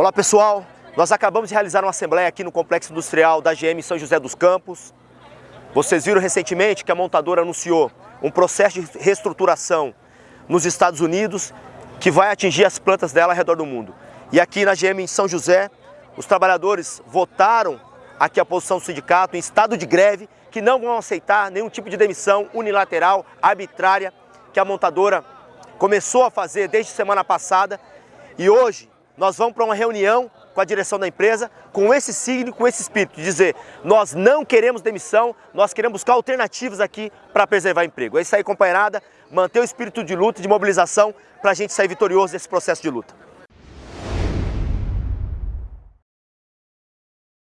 Olá pessoal, nós acabamos de realizar uma assembleia aqui no Complexo Industrial da GM São José dos Campos. Vocês viram recentemente que a montadora anunciou um processo de reestruturação nos Estados Unidos que vai atingir as plantas dela ao redor do mundo. E aqui na GM em São José, os trabalhadores votaram aqui a posição do sindicato em estado de greve que não vão aceitar nenhum tipo de demissão unilateral, arbitrária, que a montadora começou a fazer desde semana passada. E hoje nós vamos para uma reunião com a direção da empresa, com esse signo, com esse espírito, de dizer, nós não queremos demissão, nós queremos buscar alternativas aqui para preservar emprego. É isso aí, companheirada, manter o espírito de luta, de mobilização, para a gente sair vitorioso desse processo de luta.